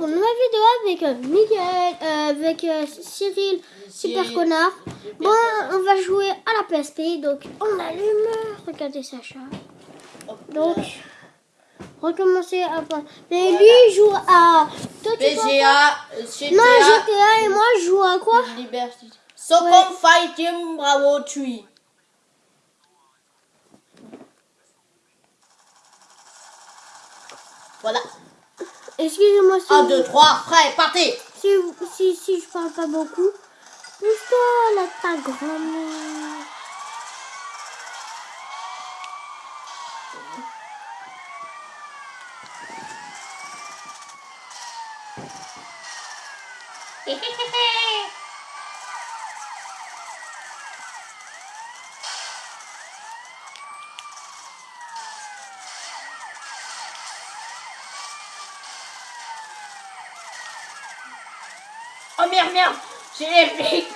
pour une nouvelle vidéo avec euh, Miguel, euh, avec euh, Cyril, super connard. Bon, on va jouer à la PSP, donc on allume. Regardez Sacha. Donc, recommencer à. Mais lui il joue à. Toi tu PGA, GTA, Non, GTA et moi je joue à quoi? Liberty. Socom Fight Team Bravo 3. Voilà. Excusez-moi si, 1, 2, 3, prêt, partez si, si, si je parle pas beaucoup. Pousse-toi, là, ta grand-mère. Oh merde, merde. J'ai les flics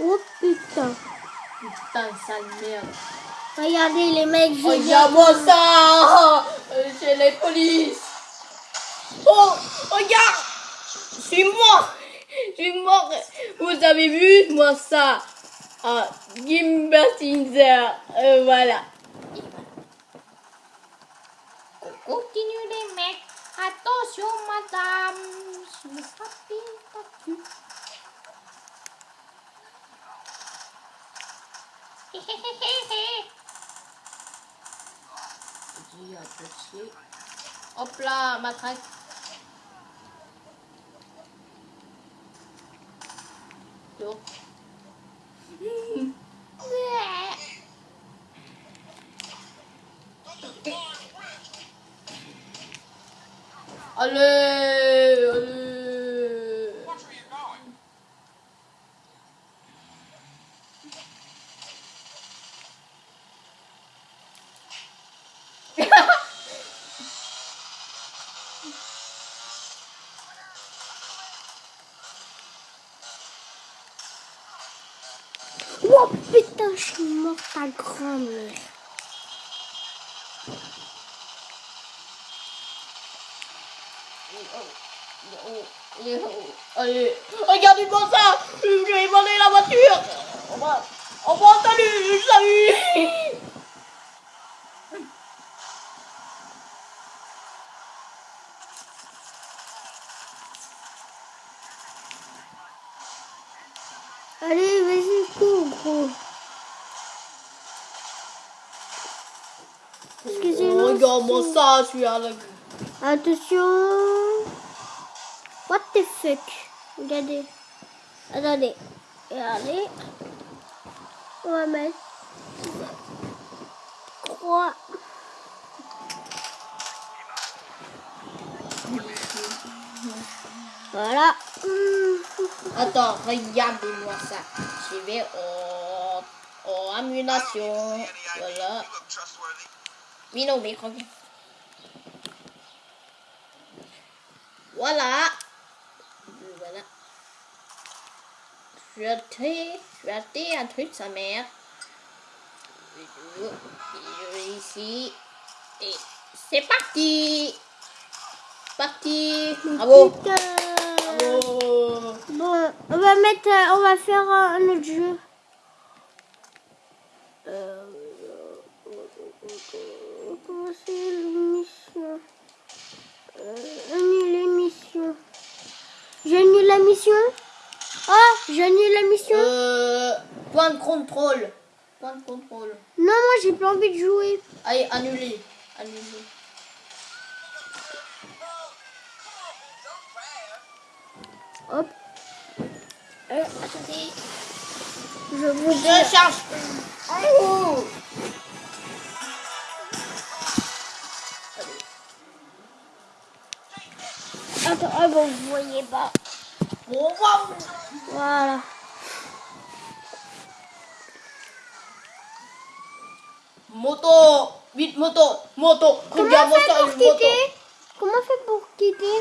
Oh putain. Putain, sale merde. Regardez les mecs, j'ai Regarde-moi ça. Euh, J'ai les polices Oh Regarde Je suis mort Je suis mort Vous avez vu, moi, ça Ah, Gimbertinzer euh, Voilà. On continue les mecs. Attention, madame. Je me frappe. Hop là, matraque. Donc. Allez, allez. Oh putain, je suis morte ta grand-mère. Allez, regardez-moi ça Je vais voler la voiture. On va, salut Salut Allez, Excusez-moi. Oh, Regarde-moi ça, je suis à la... Attention. What the fuck? Regardez. Attendez. Regardez. On va mettre. Croix. Voilà. Attends, regardez-moi ça. Je vais en... en ammunition. Voilà. Mais non, mais regarde. Voilà. Voilà. Je vais acheter, je vais acheter un truc, sa mère. Ici. Et c'est parti. Parti. Bravo. Bravo. Bon, on va mettre, euh, on va faire un, un autre jeu. Euh, comment c'est l'émission euh, Annuler mission. J'annule la mission? Ah, j'annule la mission? Euh, point de contrôle. Point de contrôle. Non, moi j'ai pas envie de jouer. Allez, annulé. Annulé. Hop. Euh, attendez. Je vous. Je cherche. Oh. Vous voyez pas. Wow. Voilà. Moto. Vite, moto, moto. Comment Regarde on fait moto, pour moto. quitter Comment on fait pour quitter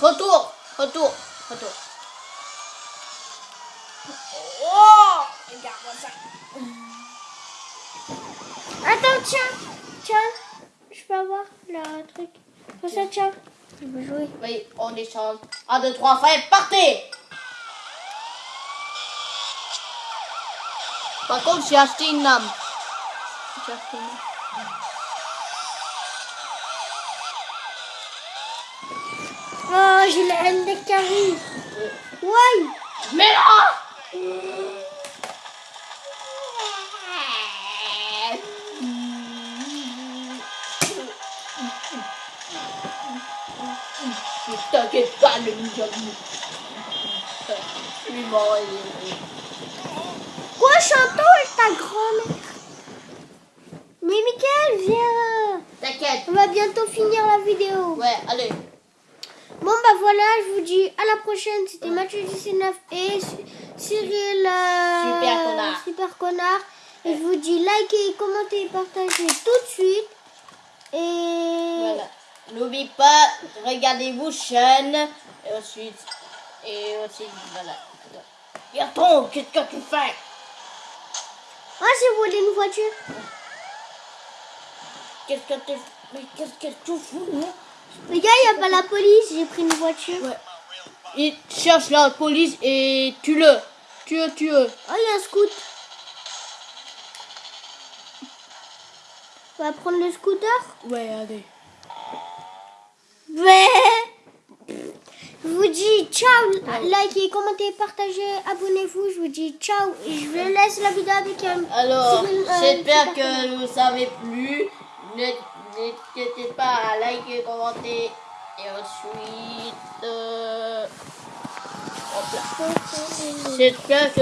Retour, retour, retour. Oh, regarde-moi ça. Attends, tiens, tiens, je peux avoir le truc. Comme ça, tiens, je veux jouer? Oui, on échange. 1, 2, 3, frère, partez Par contre, j'ai acheté une lame. J'ai acheté une lame. Oh, j'ai la haine des caries. Ouais. Mais là mort. Quoi, Chantal, ta grand-mère Mais Mickaël, viens. T'inquiète. On va bientôt finir la vidéo. Ouais, allez. Bon, bah voilà, je vous dis à la prochaine. C'était Mathieu 19 et Cy- Cyril. euh, Super connard. Super connard. Et je vous dis likez, commentez, partagez tout de suite. Et. Voilà. N'oublie pas, regardez-vous chaîne. Et ensuite, et aussi, voilà. Bertrand, qu'est-ce que tu fais? Ah, j'ai volé une voiture. Qu'est-ce que tu Mais qu'est-ce que tu fous hein? Les gars, il n'y a pas la police. J'ai pris une voiture. Ouais. Il cherche la police et tue-le. Tue-le, tue-le. Oh, il y a un scoot. On va prendre le scooter? Ouais, allez. Je vous dis ciao. Likez, commentez, partagez, abonnez-vous. Je vous dis ciao. Et je vous laisse la vidéo avec un. Alors, Cyril, euh, j'espère que vous avez plu. Ne- N'hésitez pas à liker, commenter. Et ensuite... euh. J'espère que